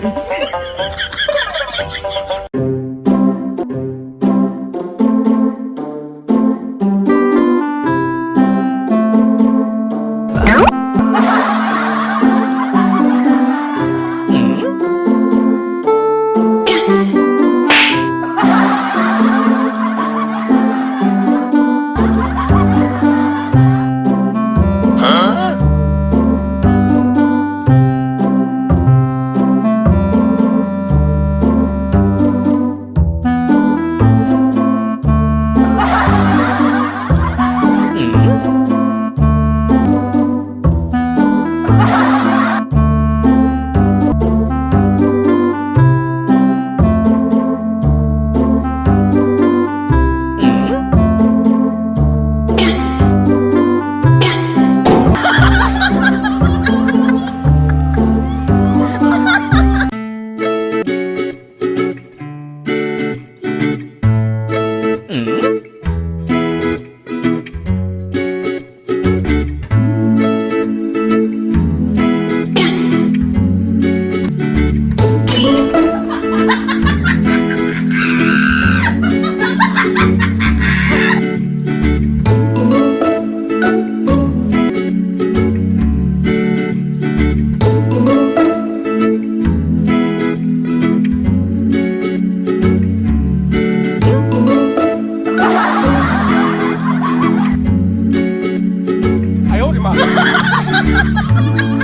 Lord. Ha ha ha ha ha!